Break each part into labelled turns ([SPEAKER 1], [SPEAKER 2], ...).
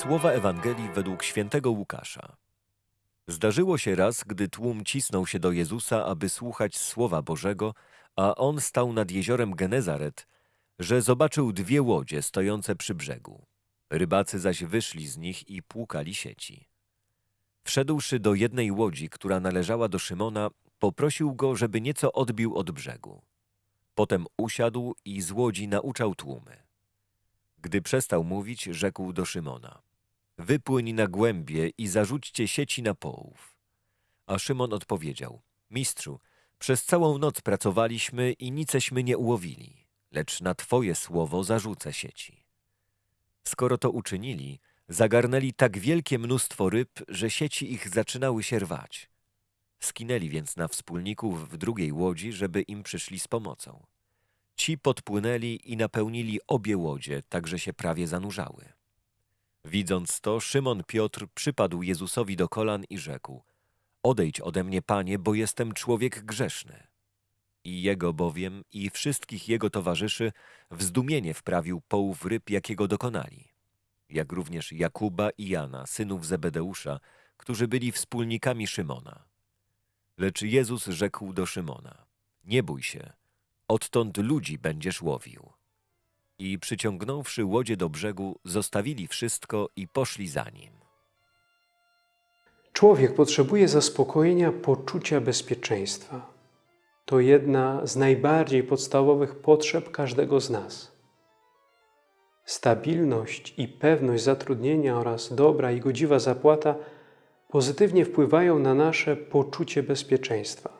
[SPEAKER 1] Słowa Ewangelii według świętego Łukasza. Zdarzyło się raz, gdy tłum cisnął się do Jezusa, aby słuchać Słowa Bożego, a On stał nad jeziorem Genezaret, że zobaczył dwie łodzie stojące przy brzegu. Rybacy zaś wyszli z nich i płukali sieci. Wszedłszy do jednej łodzi, która należała do Szymona, poprosił go, żeby nieco odbił od brzegu. Potem usiadł i z łodzi nauczał tłumy. Gdy przestał mówić, rzekł do Szymona: Wypłyń na głębie i zarzućcie sieci na połów. A Szymon odpowiedział: Mistrzu, przez całą noc pracowaliśmy i niceśmy nie ułowili, lecz na Twoje słowo zarzucę sieci. Skoro to uczynili, zagarnęli tak wielkie mnóstwo ryb, że sieci ich zaczynały się rwać. Skinęli więc na wspólników w drugiej łodzi, żeby im przyszli z pomocą. Ci podpłynęli i napełnili obie łodzie, tak że się prawie zanurzały. Widząc to, Szymon Piotr przypadł Jezusowi do kolan i rzekł: Odejdź ode mnie, panie, bo jestem człowiek grzeszny. I jego bowiem i wszystkich jego towarzyszy w zdumienie wprawił połów ryb, jakiego dokonali. Jak również Jakuba i Jana, synów Zebedeusza, którzy byli wspólnikami Szymona. Lecz Jezus rzekł do Szymona: Nie bój się, odtąd ludzi będziesz łowił. I przyciągnąwszy łodzie do brzegu, zostawili wszystko i poszli za nim.
[SPEAKER 2] Człowiek potrzebuje zaspokojenia poczucia bezpieczeństwa. To jedna z najbardziej podstawowych potrzeb każdego z nas. Stabilność i pewność zatrudnienia oraz dobra i godziwa zapłata pozytywnie wpływają na nasze poczucie bezpieczeństwa.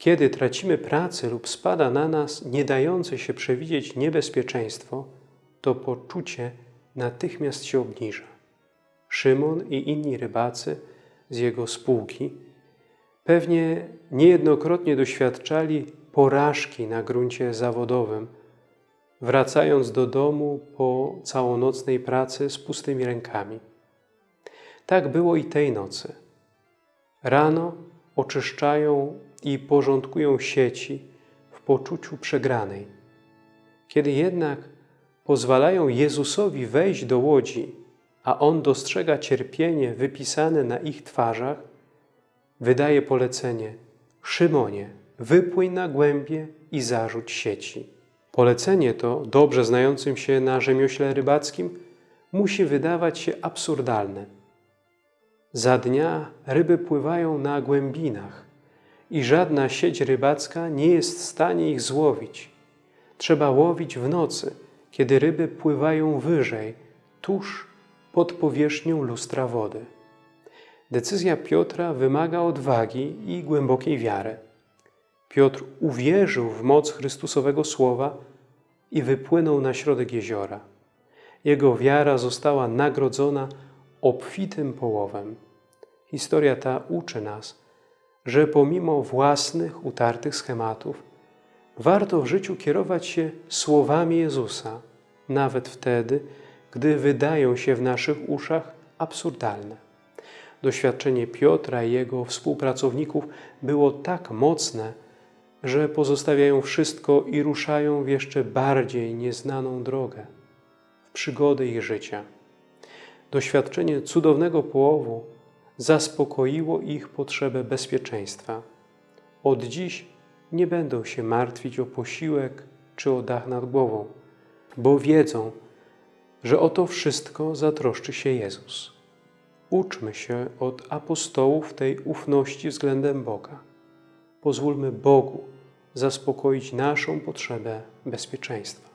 [SPEAKER 2] Kiedy tracimy pracę lub spada na nas nie dające się przewidzieć niebezpieczeństwo, to poczucie natychmiast się obniża. Szymon i inni rybacy z jego spółki pewnie niejednokrotnie doświadczali porażki na gruncie zawodowym, wracając do domu po całonocnej pracy z pustymi rękami. Tak było i tej nocy. Rano oczyszczają i porządkują sieci w poczuciu przegranej. Kiedy jednak pozwalają Jezusowi wejść do łodzi, a On dostrzega cierpienie wypisane na ich twarzach, wydaje polecenie Szymonie, wypłyń na głębie i zarzuć sieci. Polecenie to, dobrze znającym się na rzemiośle rybackim, musi wydawać się absurdalne. Za dnia ryby pływają na głębinach i żadna sieć rybacka nie jest w stanie ich złowić. Trzeba łowić w nocy, kiedy ryby pływają wyżej, tuż pod powierzchnią lustra wody. Decyzja Piotra wymaga odwagi i głębokiej wiary. Piotr uwierzył w moc Chrystusowego Słowa i wypłynął na środek jeziora. Jego wiara została nagrodzona obfitym połowem. Historia ta uczy nas, że pomimo własnych utartych schematów, warto w życiu kierować się słowami Jezusa, nawet wtedy, gdy wydają się w naszych uszach absurdalne. Doświadczenie Piotra i jego współpracowników było tak mocne, że pozostawiają wszystko i ruszają w jeszcze bardziej nieznaną drogę, w przygody ich życia. Doświadczenie cudownego połowu zaspokoiło ich potrzebę bezpieczeństwa. Od dziś nie będą się martwić o posiłek czy o dach nad głową, bo wiedzą, że o to wszystko zatroszczy się Jezus. Uczmy się od apostołów tej ufności względem Boga. Pozwólmy Bogu zaspokoić naszą potrzebę bezpieczeństwa.